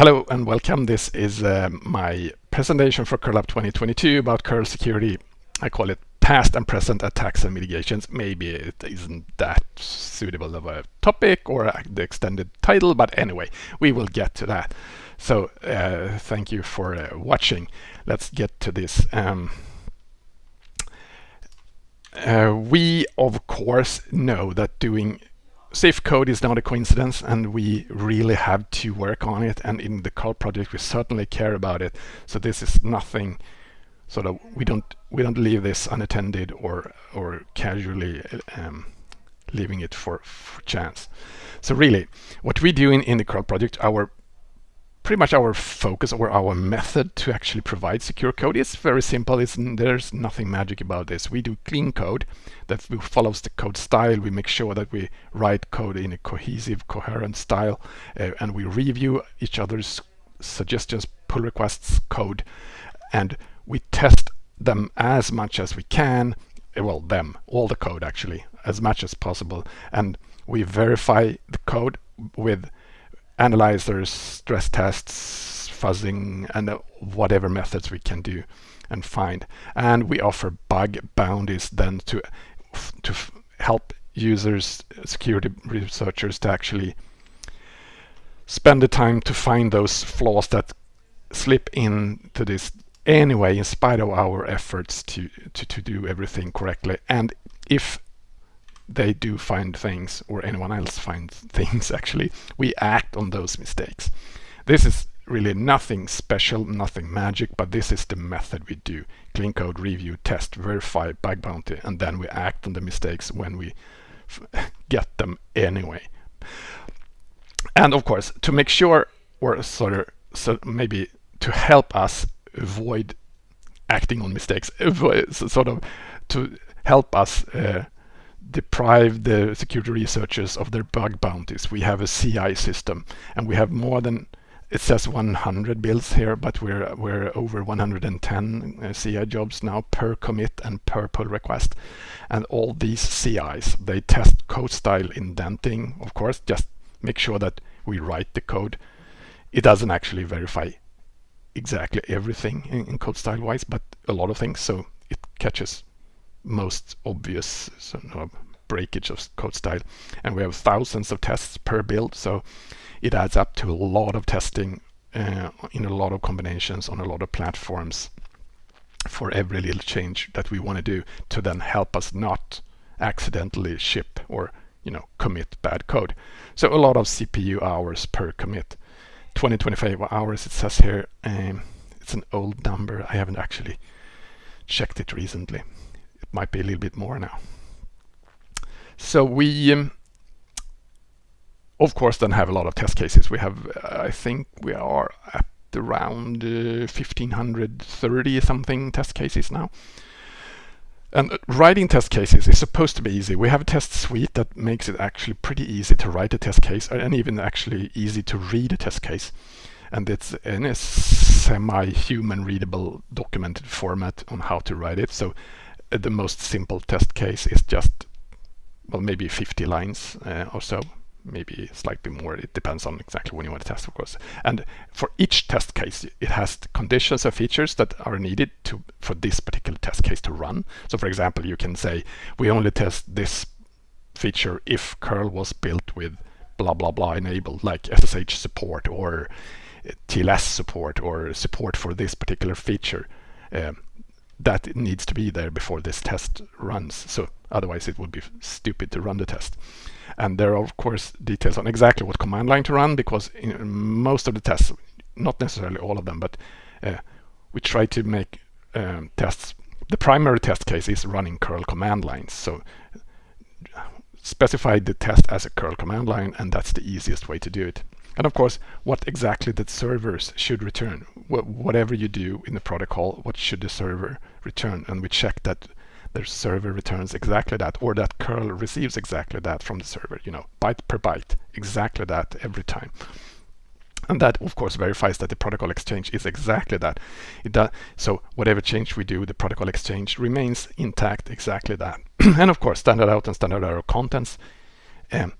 Hello and welcome. This is uh, my presentation for curl 2022 about curl security. I call it past and present attacks and mitigations. Maybe it isn't that suitable of a topic or the extended title, but anyway, we will get to that. So uh, thank you for uh, watching. Let's get to this. Um, uh, we, of course, know that doing safe code is not a coincidence and we really have to work on it and in the curl project we certainly care about it. So this is nothing sort of we don't we don't leave this unattended or or casually um, leaving it for, for chance. So really what we do in, in the curl project our pretty much our focus or our method to actually provide secure code is very simple. It's, there's nothing magic about this. We do clean code that follows the code style. We make sure that we write code in a cohesive, coherent style, uh, and we review each other's suggestions, pull requests, code, and we test them as much as we can. Uh, well, them, all the code actually, as much as possible, and we verify the code with analyzers, stress tests, fuzzing, and whatever methods we can do and find. And we offer bug bounties then to to help users, security researchers to actually spend the time to find those flaws that slip into this anyway in spite of our efforts to, to, to do everything correctly. And if they do find things or anyone else finds things actually, we act on those mistakes. This is really nothing special, nothing magic, but this is the method we do. Clean code, review, test, verify, bug bounty, and then we act on the mistakes when we get them anyway. And of course, to make sure, or sort of, so maybe to help us avoid acting on mistakes, avoid, sort of to help us uh, deprive the security researchers of their bug bounties. We have a CI system and we have more than it says 100 builds here, but we're we're over 110 uh, CI jobs now per commit and per pull request. And all these CIs, they test code style indenting, of course, just make sure that we write the code. It doesn't actually verify exactly everything in, in code style wise, but a lot of things, so it catches most obvious sort of breakage of code style. And we have thousands of tests per build, so it adds up to a lot of testing uh, in a lot of combinations on a lot of platforms for every little change that we want to do to then help us not accidentally ship or you know commit bad code. So a lot of CPU hours per commit. 2025 hours it says here. Um, it's an old number. I haven't actually checked it recently might be a little bit more now. So we, um, of course, then have a lot of test cases. We have, uh, I think we are at around uh, 1530 something test cases now. And writing test cases is supposed to be easy. We have a test suite that makes it actually pretty easy to write a test case and even actually easy to read a test case. And it's in a semi-human readable documented format on how to write it. So the most simple test case is just, well, maybe 50 lines uh, or so, maybe slightly more. It depends on exactly when you want to test, of course. And for each test case, it has conditions or features that are needed to for this particular test case to run. So for example, you can say, we only test this feature if curl was built with blah, blah, blah enabled, like SSH support or TLS support or support for this particular feature. Um, that needs to be there before this test runs. So otherwise it would be stupid to run the test. And there are of course details on exactly what command line to run because in most of the tests, not necessarily all of them, but uh, we try to make um, tests. The primary test case is running curl command lines. So specify the test as a curl command line and that's the easiest way to do it. And of course, what exactly the servers should return. Wh whatever you do in the protocol, what should the server return? And we check that the server returns exactly that, or that curl receives exactly that from the server, you know, byte per byte, exactly that every time. And that, of course, verifies that the protocol exchange is exactly that. It does, so whatever change we do, the protocol exchange remains intact, exactly that. and of course, standard out and standard error contents um,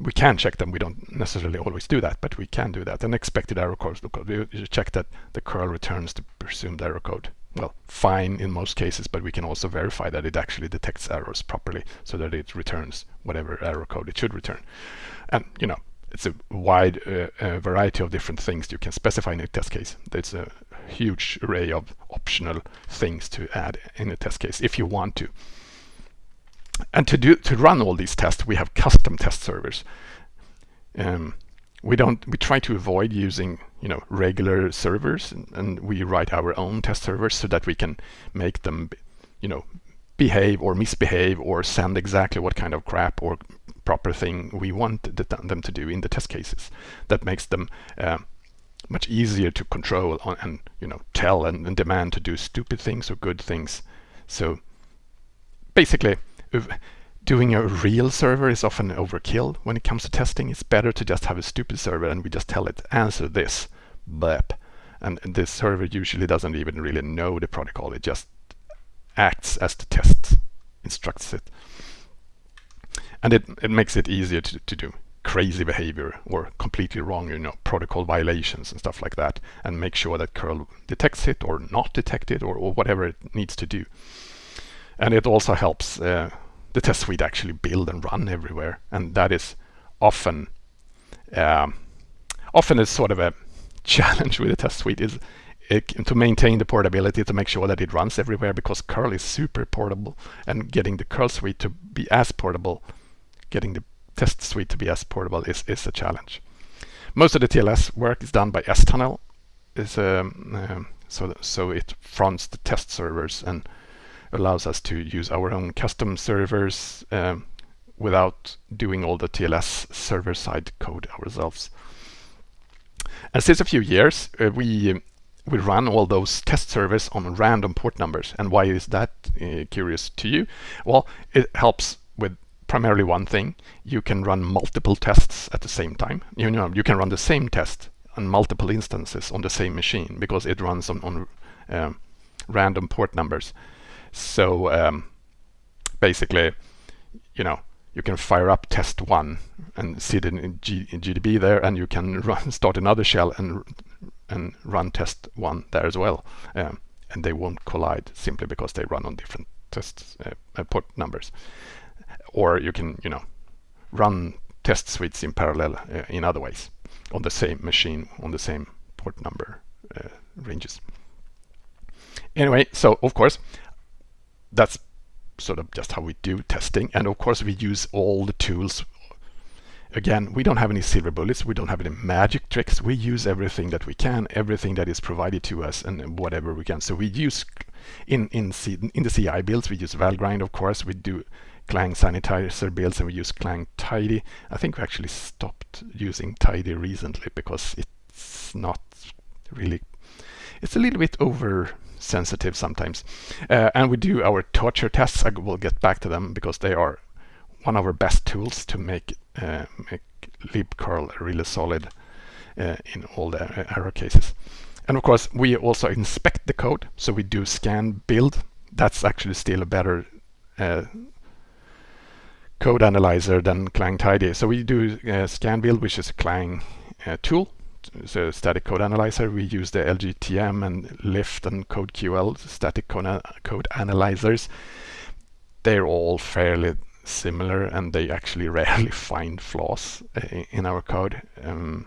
we can check them. We don't necessarily always do that, but we can do that. And expected error codes, we check that the curl returns the presumed error code. Well, fine in most cases, but we can also verify that it actually detects errors properly so that it returns whatever error code it should return. And, you know, it's a wide uh, uh, variety of different things you can specify in a test case. There's a huge array of optional things to add in a test case if you want to. And to do to run all these tests, we have custom test servers. Um, we don't we try to avoid using you know regular servers and, and, we write our own test servers so that we can make them you know behave or misbehave or send exactly what kind of crap or proper thing we want them to do in the test cases. That makes them uh, much easier to control and you know tell and, and demand to do stupid things or good things. So basically doing a real server is often overkill when it comes to testing. It's better to just have a stupid server and we just tell it, answer this, blep. And, this server usually doesn't even really know the protocol. It just acts as the test instructs it. And it, it makes it easier to, to do crazy behavior or completely wrong, you know, protocol violations and stuff like that, and make sure that curl detects it or not detect it or, or whatever it needs to do. And it also helps uh, the test suite actually build and run everywhere. And that is often um, often is sort of a challenge with the test suite is it, to maintain the portability to make sure that it runs everywhere because curl is super portable and getting the curl suite to be as portable getting the test suite to be as portable is, is a challenge most of the TLS work is done by stunnel is um, um, so so it fronts the test servers and allows us to use our own custom servers um, without doing all the TLS server-side code ourselves. And since a few years, uh, we we run all those test servers on random port numbers. And why is that uh, curious to you? Well, it helps with primarily one thing. You can run multiple tests at the same time. You know, you can run the same test on multiple instances on the same machine because it runs on, on um, random port numbers. So um, basically, you know, you can fire up test one and see it in, G in GDB there, and you can run, start another shell and and run test one there as well, um, and they won't collide simply because they run on different test uh, uh, port numbers. Or you can, you know, run test suites in parallel uh, in other ways on the same machine on the same port number uh, ranges. Anyway, so of course that's sort of just how we do testing. And of course, we use all the tools. Again, we don't have any silver bullets. We don't have any magic tricks. We use everything that we can, everything that is provided to us, and whatever we can. So we use in in C, in the CI builds, we use Valgrind, of course. We do Clang sanitizer builds, and we use Clang Tidy. I think we actually stopped using Tidy recently because it's not really. It's a little bit over sensitive sometimes. Uh, and we do our torture tests. I will get back to them because they are one of our best tools to make uh, make libcurl really solid uh, in all the uh, error cases. And of course, we also inspect the code. So we do scan build. That's actually still a better uh, code analyzer than Clang Tidy. So we do uh, scan build, which is a Clang tool so static code analyzer. We use the LGTM and Lift and CodeQL static code, code analyzers. They're all fairly similar and they actually rarely find flaws uh, in our code. Um,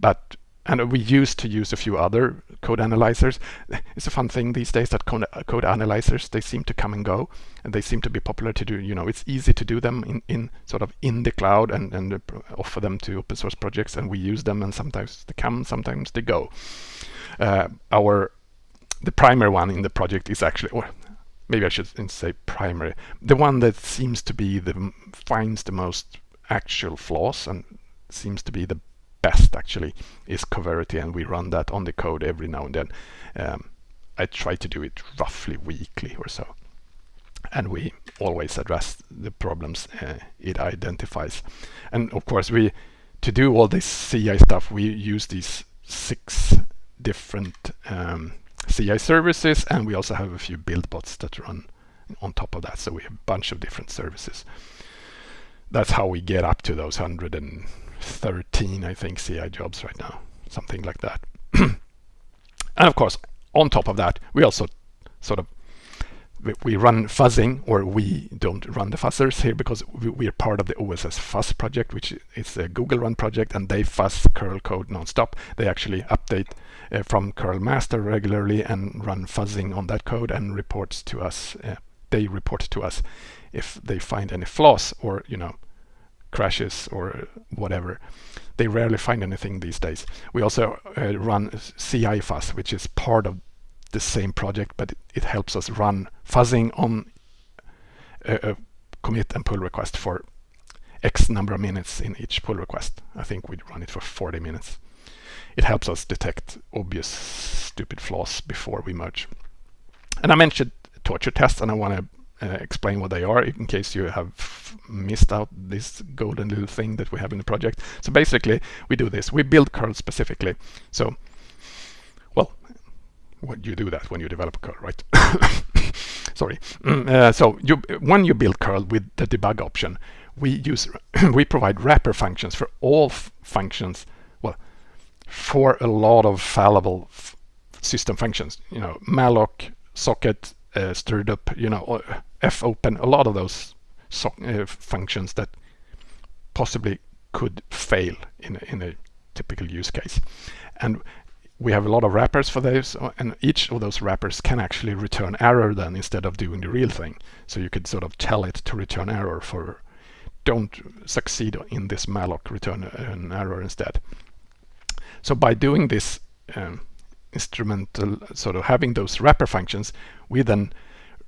but and we used to use a few other code analyzers. It's a fun thing these days that code, code, analyzers, they seem to come and go and they seem to be popular to do, you know, it's easy to do them in, in sort of in the cloud and, and offer them to open source projects and we use them and sometimes they come, sometimes they go. Uh, our, the primary one in the project is actually, or maybe I should say primary, the one that seems to be the, finds the most actual flaws and seems to be the best actually is Coverity and we run that on the code every now and then. Um, I try to do it roughly weekly or so. And we always address the problems uh, it identifies. And of course, we to do all this CI stuff, we use these six different um, CI services, and we also have a few build bots that run on top of that. So we have a bunch of different services. that's how we get up to those 113, I think, CI jobs right now, something like that. and of course, on top of that, we also sort of we run fuzzing, or we don't run the fuzzers here because we, are part of the OSS Fuzz project, which is a Google run project, and they fuzz curl code nonstop. They actually update uh, from curl master regularly and run fuzzing on that code and reports to us. Uh, they report to us if they find any flaws or you know crashes or whatever. They rarely find anything these days. We also uh, run CI fuzz, which is part of the same project, but it, helps us run fuzzing on a, a, commit and pull request for X number of minutes in each pull request. I think we run it for 40 minutes. It helps us detect obvious stupid flaws before we merge. And I mentioned torture tests, and I want to uh, explain what they are in case you have missed out this golden little thing that we have in the project. So basically, we do this. We build curl specifically. So when you do that when you develop curl, right? Sorry. Mm, uh, so you, when you build curl with the debug option, we use we provide wrapper functions for all functions. Well, for a lot of fallible system functions, you know, malloc, socket, uh, strdup, you know, fopen, a lot of those so, uh, functions that possibly could fail in a, in a typical use case. And we have a lot of wrappers for those and each of those wrappers can actually return error then instead of doing the real thing. So you could sort of tell it to return error for don't succeed in this malloc return an error instead. So by doing this um, instrumental sort of having those wrapper functions we then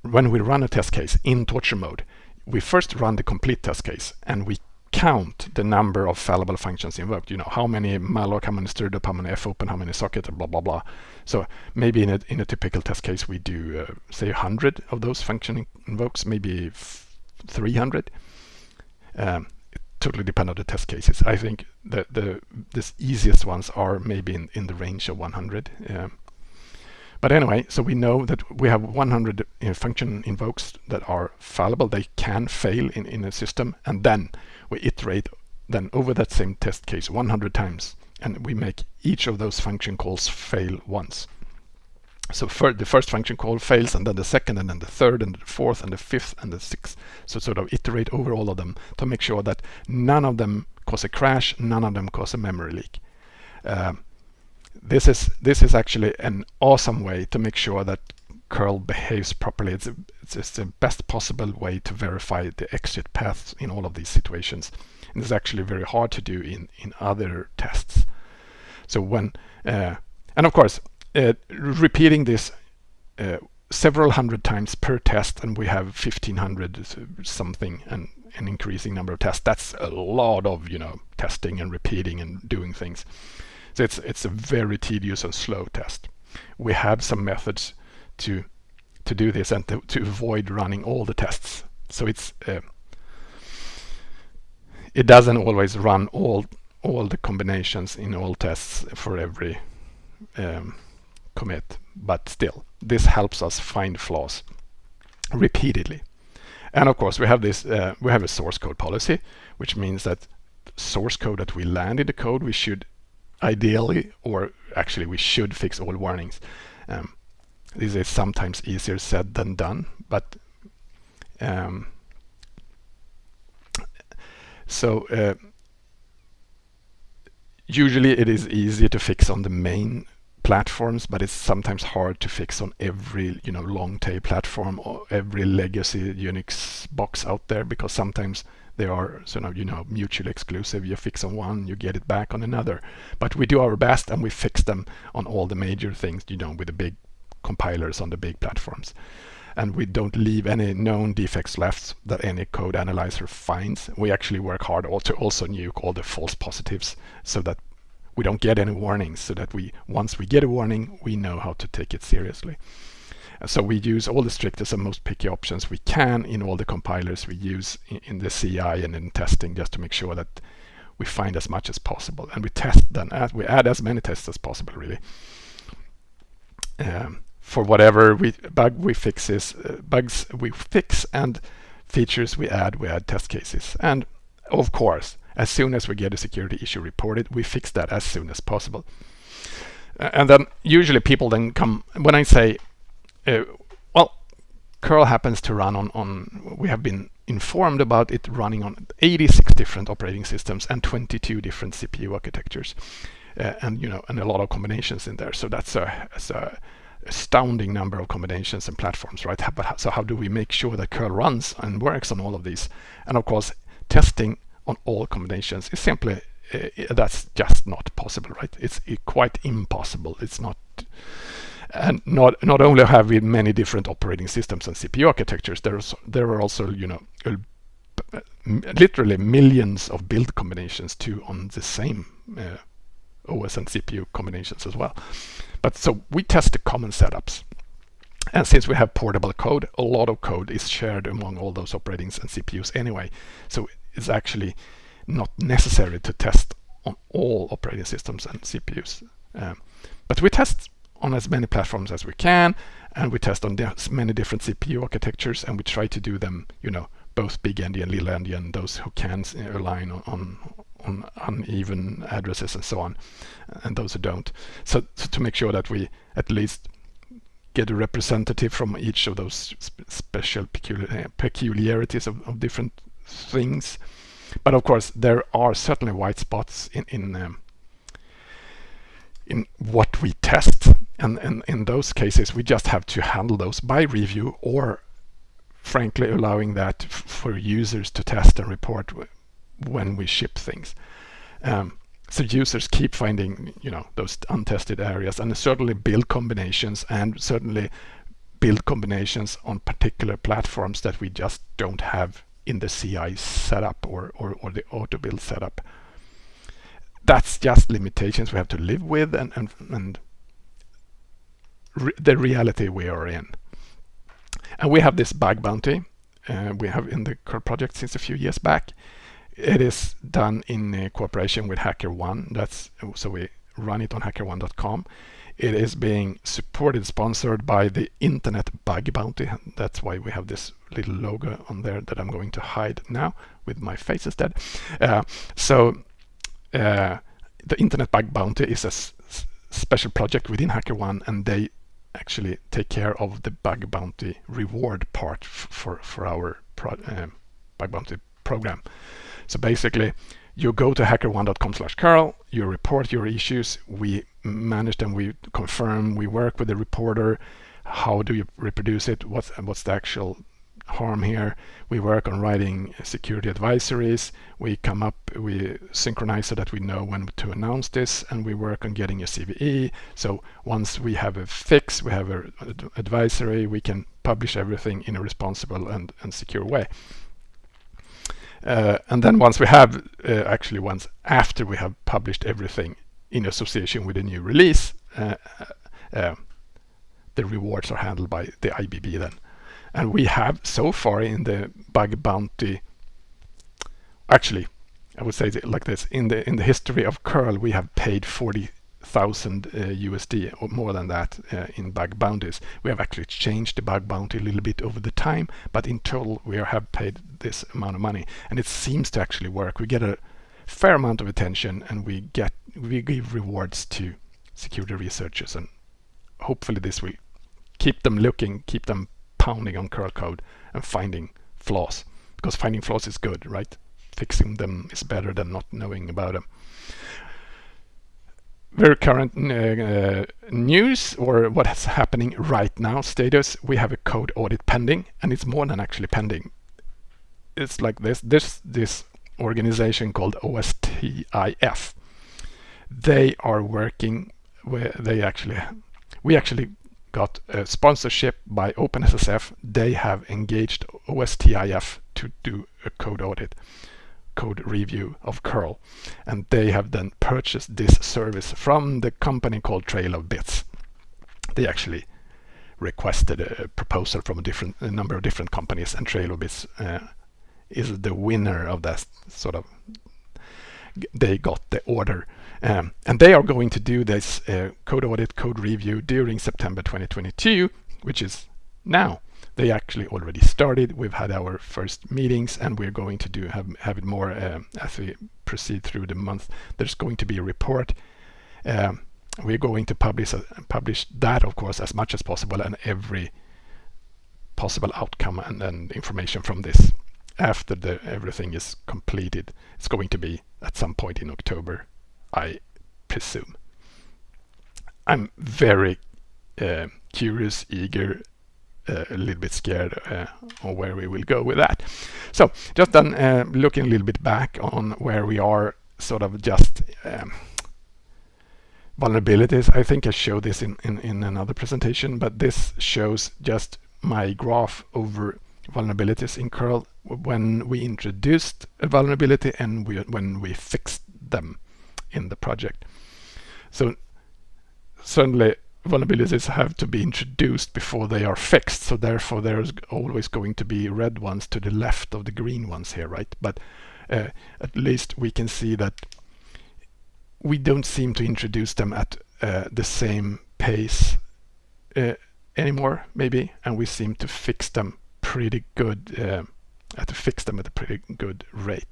when we run a test case in torture mode we first run the complete test case and we count the number of fallible functions invoked. You know, how many malloc, how many strdup, how many fopen, how many socket, blah, blah, blah. So maybe in a, in a typical test case, we do, uh, say, 100 of those function invokes, maybe 300. Um, it totally depends on the test cases. I think the, the, the easiest ones are maybe in, in the range of 100. Um, but anyway, so we know that we have 100 uh, function invokes that are fallible. They can fail in, in a system. And then we iterate then over that same test case 100 times and we make each of those function calls fail once. So for the first function call fails and then the second and then the third and the fourth and the fifth and the sixth. So sort of iterate over all of them to make sure that none of them cause a crash, none of them cause a memory leak. Uh, this is this is actually an awesome way to make sure that curl behaves properly. It's, it's, it's, the best possible way to verify the exit paths in all of these situations. And it's actually very hard to do in, in other tests. So when, uh, and of course, uh, repeating this uh, several hundred times per test, and we have 1500 something and an increasing number of tests. That's a lot of, you know, testing and repeating and doing things. So it's, it's a very tedious and slow test. We have some methods to to do this and to, to avoid running all the tests. So it's uh, it doesn't always run all all the combinations in all tests for every um, commit, but still this helps us find flaws repeatedly. And of course we have this uh, we have a source code policy, which means that source code that we land in the code we should ideally or actually we should fix all warnings. Um, this is sometimes easier said than done, but um, so uh, usually it is easier to fix on the main platforms, but it's sometimes hard to fix on every you know long tail platform or every legacy Unix box out there because sometimes they are sort of you know mutually exclusive. You fix on one, you get it back on another. But we do our best and we fix them on all the major things, you know, with the big compilers on the big platforms. And we don't leave any known defects left that any code analyzer finds. We actually work hard to also nuke all the false positives so that we don't get any warnings so that we once we get a warning we know how to take it seriously. So we use all the strictest and most picky options we can in all the compilers we use in, in the CI and in testing just to make sure that we find as much as possible and we test then we add as many tests as possible really. Um, for whatever we bug we fixes, uh, bugs we fix and features we add, we add test cases. And of course, as soon as we get a security issue reported, we fix that as soon as possible. Uh, and then usually people then come, when I say, uh, well, curl happens to run on, on, we have been informed about it running on 86 different operating systems and 22 different CPU architectures. Uh, and you know, and a lot of combinations in there. So that's a, that's a astounding number of combinations and platforms, right? But So how do we make sure that curl runs and works on all of these? And of course, testing on all combinations is simply uh, that's just not possible, right? It's quite impossible. It's not and not not only have we many different operating systems and CPU architectures, there's there are also you know literally millions of build combinations too on the same uh, OS and CPU combinations as well. But so we test the common setups. And since we have portable code, a lot of code is shared among all those operatings and CPUs anyway. So it's actually not necessary to test on all operating systems and CPUs. Um, but we test on as many platforms as we can, and we test on as many different CPU architectures, and we try to do them, you know, both big endian, little endian, those who can align on, on, on uneven addresses and so on, and those who don't. So, so, to make sure that we at least get a representative from each of those sp special peculiar peculiarities of, of, different things. But of course, there are certainly white spots in in um, in what we test, and, and in those cases, we just have to handle those by review or frankly allowing that for users to test and report when we ship things. Um, so users keep finding, you know, those untested areas and certainly build combinations and certainly build combinations on particular platforms that we just don't have in the CI setup or, or, or the auto build setup. That's just limitations we have to live with and, and, and re the reality we are in. And we have this bug bounty uh, we have in the curl project since a few years back it is done in uh, cooperation with HackerOne. That's so we run it on hackerone.com. It is being supported, sponsored by the Internet Bug Bounty. That's why we have this little logo on there that I'm going to hide now with my face instead. Uh, so uh, the Internet Bug Bounty is a special project within HackerOne, and they actually take care of the bug bounty reward part for for our uh, bug bounty program. So basically, you go to hackerone.com slash curl, you report your issues, we manage them, we confirm, we work with the reporter, how do you reproduce it, what's, what's the actual harm here. We work on writing security advisories. We come up, we synchronize so that we know when to announce this, and we work on getting a CVE. So once we have a fix, we have an advisory, we can publish everything in a responsible and, and secure way. Uh, and then once we have, uh, actually once after we have published everything in association with a new release, uh, uh the rewards are handled by the IBB then. And we have so far in the bug bounty, actually, I would say like this, in the in the history of curl, we have paid 40 thousand uh, USD or more than that uh, in bug bounties. We have actually changed the bug bounty a little bit over the time, but in total we have paid this amount of money, and it seems to actually work. We get a fair amount of attention, and we get we give rewards to security researchers, and hopefully this will keep them looking, keep them pounding on curl code and finding flaws, because finding flaws is good, right? Fixing them is better than not knowing about them very current uh, uh, news or what's happening right now status we have a code audit pending and it's more than actually pending. It's like this this this organization called OSTIF they are working where they actually we actually got a sponsorship by OpenSSF. They have engaged OSTIF to do a code audit code review of curl. And they have then purchased this service from the company called Trail of Bits. They actually requested a proposal from a different a number of different companies and Trail of Bits uh, is the winner of that sort of they got the order um, and they are going to do this uh, code audit code review during September 2022 which is now they actually already started. We've had our first meetings and we're going to do have, have it more uh, as we proceed through the month. There's going to be a report. Um, we're going to publish uh, publish that, of course, as much as possible and every possible outcome and, and information from this after the everything is completed. It's going to be at some point in October, I presume. I'm very uh, curious, eager, uh, a little bit scared uh, on where we will go with that. So just then uh, looking a little bit back on where we are sort of just um, vulnerabilities. I think I showed this in, in, in another presentation, but this shows just my graph over vulnerabilities in curl when we introduced a vulnerability and we, when we fixed them in the project. So certainly vulnerabilities have to be introduced before they are fixed. So therefore there's always going to be red ones to the left of the green ones here, right? But uh, at least we can see that we don't seem to introduce them at uh, the same pace uh, anymore, maybe, and we seem to fix them pretty good, uh, to fix them at a pretty good rate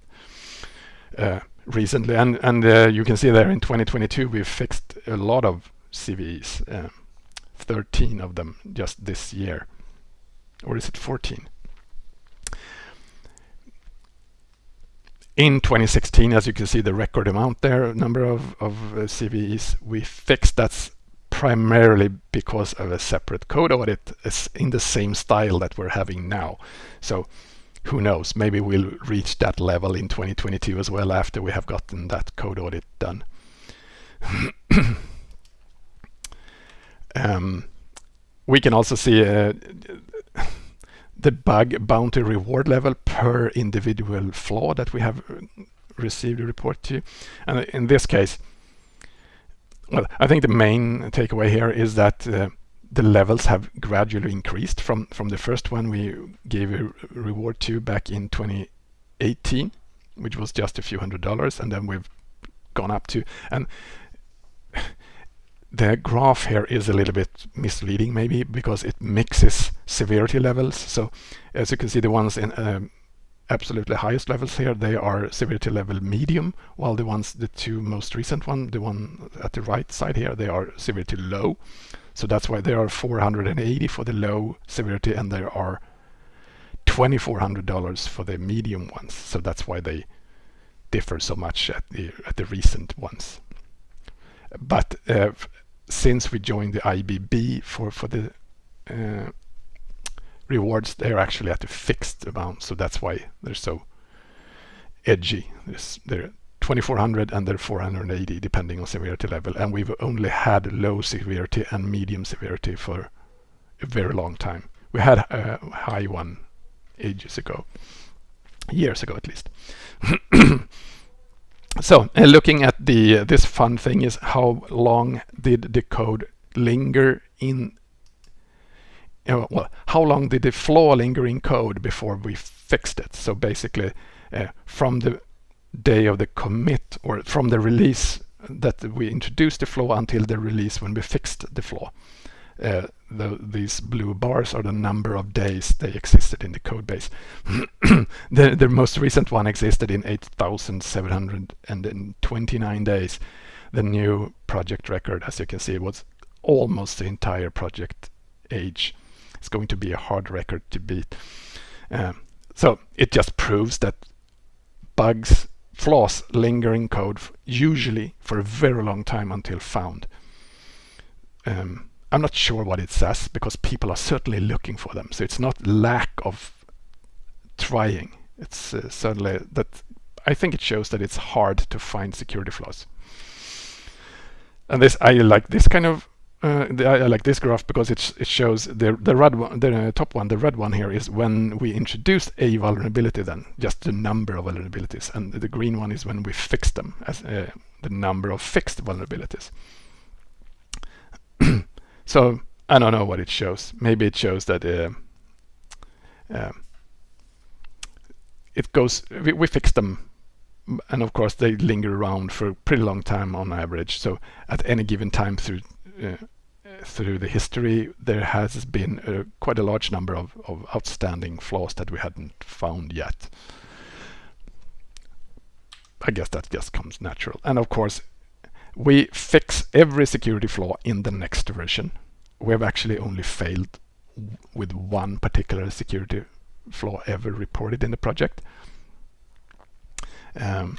uh, recently. And, and uh, you can see there in 2022, we've fixed a lot of CVEs, uh, 13 of them just this year. Or is it 14? In 2016, as you can see the record amount there, number of, of uh, CVEs we fixed, that's primarily because of a separate code audit in the same style that we're having now. So who knows, maybe we'll reach that level in 2022 as well after we have gotten that code audit done. um, we can also see uh, the bug bounty reward level per individual flaw that we have received a report to. And in this case, well, I think the main takeaway here is that uh, the levels have gradually increased from, from the first one we gave a reward to back in 2018, which was just a few hundred dollars, and then we've gone up to, and the graph here is a little bit misleading maybe because it mixes severity levels. So as you can see, the ones in um, absolutely highest levels here, they are severity level medium, while the ones, the two most recent one, the one at the right side here, they are severity low. So that's why there are 480 for the low severity and there are $2,400 for the medium ones. So that's why they differ so much at the, at the recent ones. But uh, since we joined the IBB for, for the uh, rewards, they're actually at a fixed amount. So that's why they're so edgy. they're 2400 and they're 480 depending on severity level. And we've only had low severity and medium severity for a very long time. We had a high one ages ago, years ago at least. so uh, looking at the uh, this fun thing is how long did the code linger in uh, well, how long did the flaw linger in code before we fixed it? So basically, uh, from the day of the commit or from the release that we introduced the flaw until the release when we fixed the flaw. Uh, the, these blue bars are the number of days they existed in the code base. the, the most recent one existed in 8,729 days. The new project record, as you can see, was almost the entire project age. It's going to be a hard record to beat. Um, so it just proves that bugs flaws linger in code usually for a very long time until found. Um, I'm not sure what it says because people are certainly looking for them. So it's not lack of trying. It's uh, certainly that I think it shows that it's hard to find security flaws. And this I like this kind of uh, the, I like this graph because it, it shows the, the red one, the top one, the red one here is when we introduced a vulnerability then, just the number of vulnerabilities. And the green one is when we fixed them as uh, the number of fixed vulnerabilities. so I don't know what it shows. Maybe it shows that uh, uh, it goes, we, we fixed them and of course they linger around for a pretty long time on average. So at any given time through uh, through the history, there has been a, quite a large number of, of outstanding flaws that we hadn't found yet. I guess that just comes natural. And of course, we fix every security flaw in the next version. We have actually only failed with one particular security flaw ever reported in the project. Um,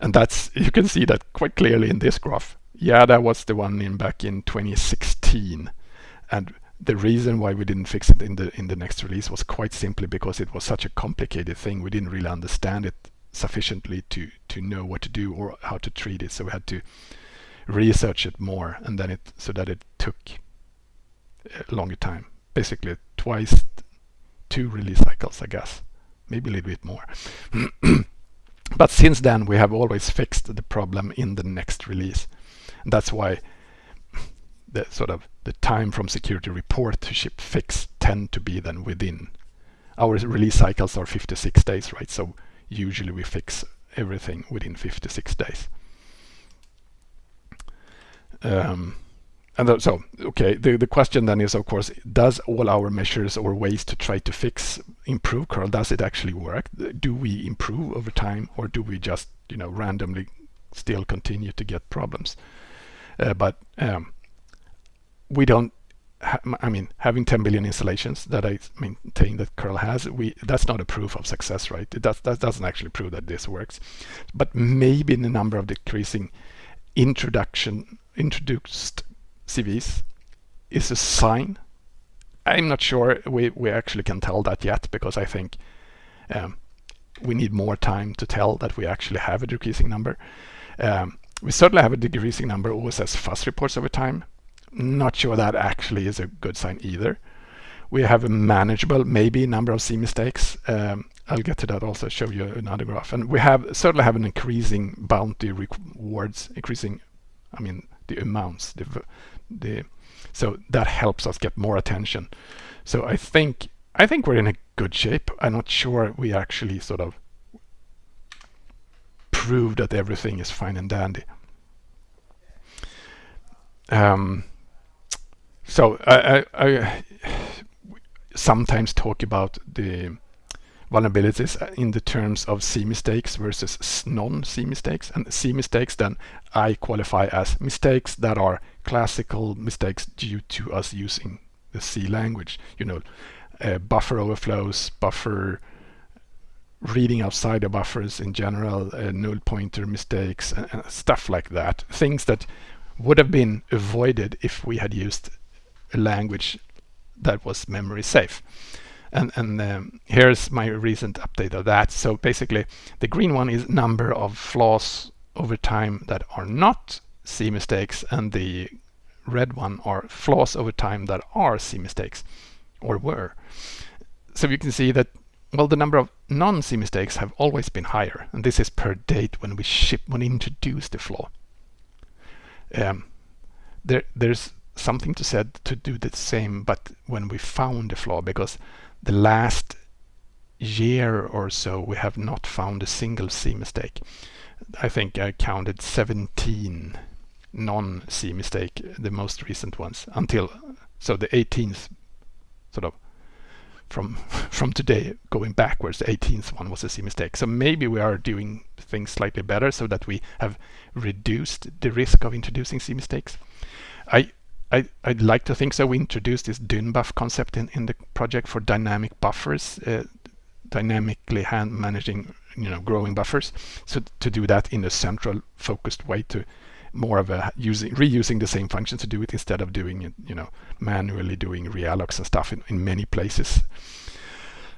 and that's you can see that quite clearly in this graph. Yeah, that was the one in back in 2016. And the reason why we didn't fix it in the in the next release was quite simply because it was such a complicated thing. We didn't really understand it sufficiently to to know what to do or how to treat it. So we had to research it more, and then it so that it took a longer time. Basically, twice two release cycles, I guess, maybe a little bit more. but since then, we have always fixed the problem in the next release. And that's why the sort of the time from security report to ship fix tend to be then within our release cycles are 56 days, right? So usually we fix everything within 56 days. Um, and so, okay, the, the question then is, of course, does all our measures or ways to try to fix improve curl, does it actually work? Do we improve over time or do we just, you know, randomly still continue to get problems? Uh, but um, we don't I mean, having 10 billion installations that I maintain that curl has, we that's not a proof of success, right? It does, that doesn't actually prove that this works. But maybe the number of decreasing introduction introduced CVEs is a sign. I'm not sure we, we actually can tell that yet because I think um, we need more time to tell that we actually have a decreasing number. Um, we certainly have a decreasing number of OSS Fuzz reports over time. Not sure that actually is a good sign either. We have a manageable, maybe number of C mistakes. Um, I'll get to that also, show you another graph. And we have certainly have an increasing bounty rewards, increasing, I mean, the amounts. The, the So that helps us get more attention. So I think I think we're in a good shape. I'm not sure we actually sort of prove that everything is fine and dandy. Um, so I, I, I, sometimes talk about the vulnerabilities in the terms of C mistakes versus non-C mistakes. And C mistakes then I qualify as mistakes that are classical mistakes due to us using the C language. You know, uh, buffer overflows, buffer reading outside the buffers in general, uh, null pointer mistakes, and, and, stuff like that. Things that would have been avoided if we had used a language that was memory safe. And, and um, here's my recent update of that. So basically, the green one is number of flaws over time that are not C mistakes, and the red one are flaws over time that are C mistakes, or were. So you can see that well, the number of non-C mistakes have always been higher, and this is per date when we ship, when we introduce the flaw. Um, there, there's something to said to do the same, but when we found the flaw, because the last year or so we have not found a single C mistake. I think I counted 17 non-C mistake, the most recent ones, until so the 18th sort of from from today going backwards the 18th one was a C mistake so maybe we are doing things slightly better so that we have reduced the risk of introducing C mistakes I I, would like to think so. We introduced this dynbuf concept in, in the project for dynamic buffers, uh, dynamically hand managing, you know, growing buffers. So to do that in a central focused way to more of a using reusing the same function to do it instead of doing it, you know, manually doing reallocs and stuff in, in many places.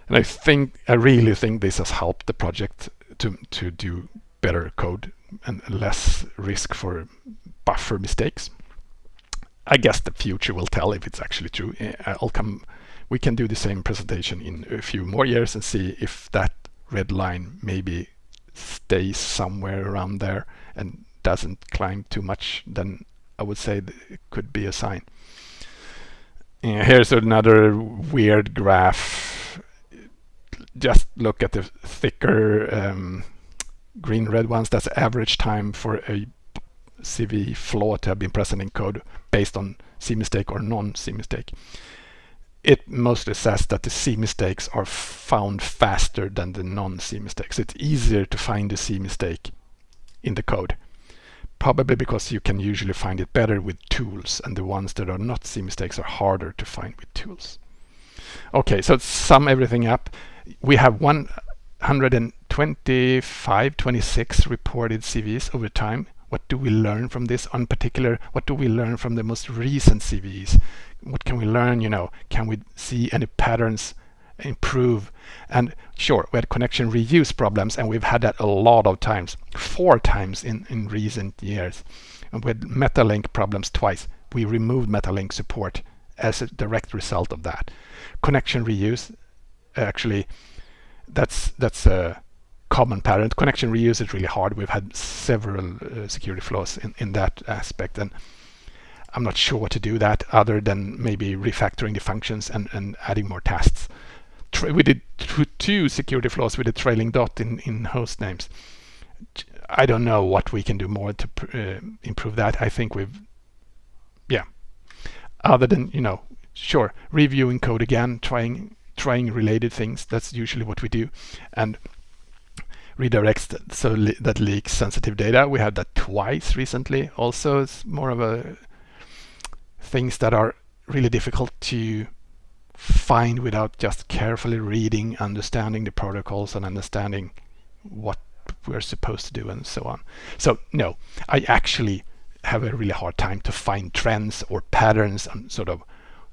And I think, I really think this has helped the project to, to do better code and less risk for buffer mistakes. I guess the future will tell if it's actually true. Eh, I'll come. We can do the same presentation in a few more years and see if that red line maybe stays somewhere around there and doesn't climb too much. Then I would say it could be a sign. And here's another weird graph. Just look at the thicker um, green red ones. That's average time for a CVE flaw to have been present in code based on C mistake or non-C mistake. It mostly says that the C mistakes are found faster than the non-C mistakes. It's easier to find the C mistake in the code. Probably because you can usually find it better with tools and the ones that are not C mistakes are harder to find with tools. Okay, so sum everything up. We have 125, 26 reported CVEs over time. What do we learn from this? On particular, what do we learn from the most recent CVEs? What can we learn, you know? Can we see any patterns improve? And sure, we had connection reuse problems and we've had that a lot of times, four times in, in recent years. And with MetaLink problems twice. We removed MetaLink support as a direct result of that. Connection reuse, actually, that's that's a common pattern. Connection reuse is really hard. We've had several uh, security flaws in, in that aspect, and I'm not sure what to do that other than maybe refactoring the functions and, and adding more tasks. We did two security flaws with a trailing dot in, in host names. I don't know what we can do more to uh, improve that. I think we've, yeah, other than, you know, sure, reviewing code again, trying trying related things. That's usually what we do. And redirects so le that leaks sensitive data. We had that twice recently. Also, it's more of a things that are really difficult to find without just carefully reading, understanding the protocols and understanding what we're supposed to do and so on. So no, I actually have a really hard time to find trends or patterns and sort of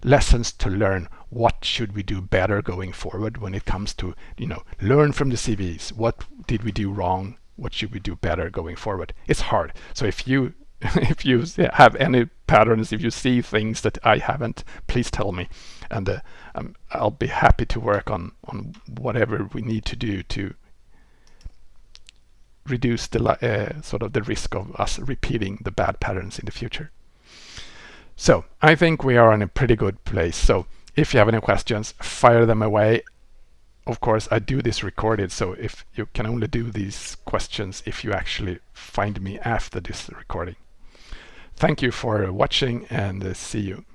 lessons to learn. What should we do better going forward when it comes to you know learn from the CVEs what did we do wrong? What should we do better going forward? It's hard. So if you if you have any patterns if you see things that I haven't please tell me and uh, um, I'll be happy to work on on whatever we need to do to reduce the uh, sort of the risk of us repeating the bad patterns in the future. So I think we are in a pretty good place. So if you have any questions, fire them away. Of course, I do this recorded, so if you can only do these questions if you actually find me after this recording. Thank you for watching and uh, see you.